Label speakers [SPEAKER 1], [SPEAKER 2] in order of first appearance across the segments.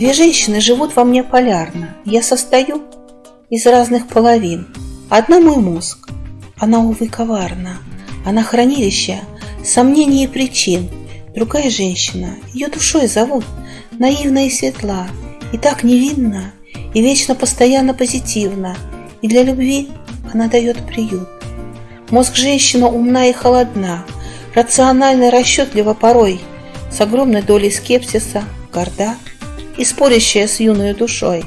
[SPEAKER 1] Две женщины живут во мне полярно. Я состою из разных половин. Одна мой мозг. Она, увы, коварна. Она хранилище сомнений и причин. Другая женщина, ее душой зовут, наивна и светла, и так невинна, и вечно постоянно позитивна, и для любви она дает приют. Мозг женщина умна и холодна, рационально и порой, с огромной долей скепсиса, горда и спорящая с юной душой.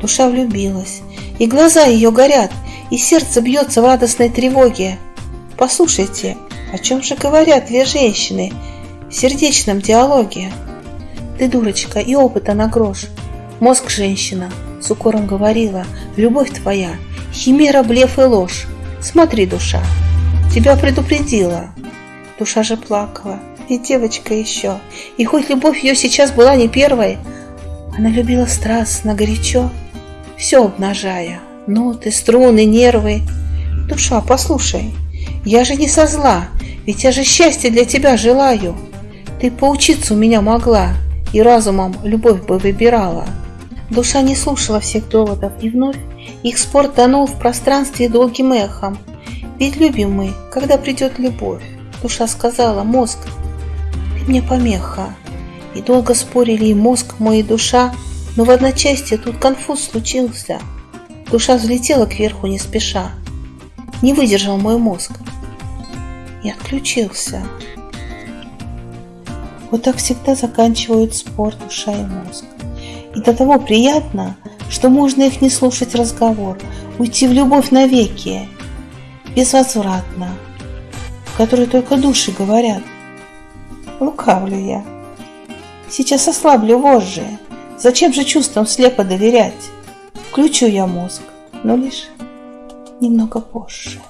[SPEAKER 1] Душа влюбилась, и глаза ее горят, и сердце бьется в радостной тревоге. Послушайте, о чем же говорят две женщины в сердечном диалоге? Ты дурочка и опыта на грош. Мозг женщина с укором говорила, любовь твоя, химера, блеф и ложь. Смотри, душа, тебя предупредила. Душа же плакала, и девочка еще. И хоть любовь ее сейчас была не первой, она любила страстно, горячо, все обнажая. Ноты, струны, нервы. Душа, послушай, я же не со зла, ведь я же счастье для тебя желаю. Ты поучиться у меня могла, и разумом любовь бы выбирала. Душа не слушала всех доводов, и вновь их спор тонул в пространстве долгим эхом. Ведь любим мы, когда придет любовь. Душа сказала, мозг, мне помеха. И долго спорили и мозг мой, и душа, но в одночасье тут конфуз случился. Душа взлетела кверху не спеша. Не выдержал мой мозг. И отключился. Вот так всегда заканчивают спор душа и мозг. И до того приятно, что можно их не слушать разговор, уйти в любовь навеки, безвозвратно, в которой только души говорят. Лукавлю я. Сейчас ослаблю вожжи. Зачем же чувствам слепо доверять? Включу я мозг, но лишь немного позже.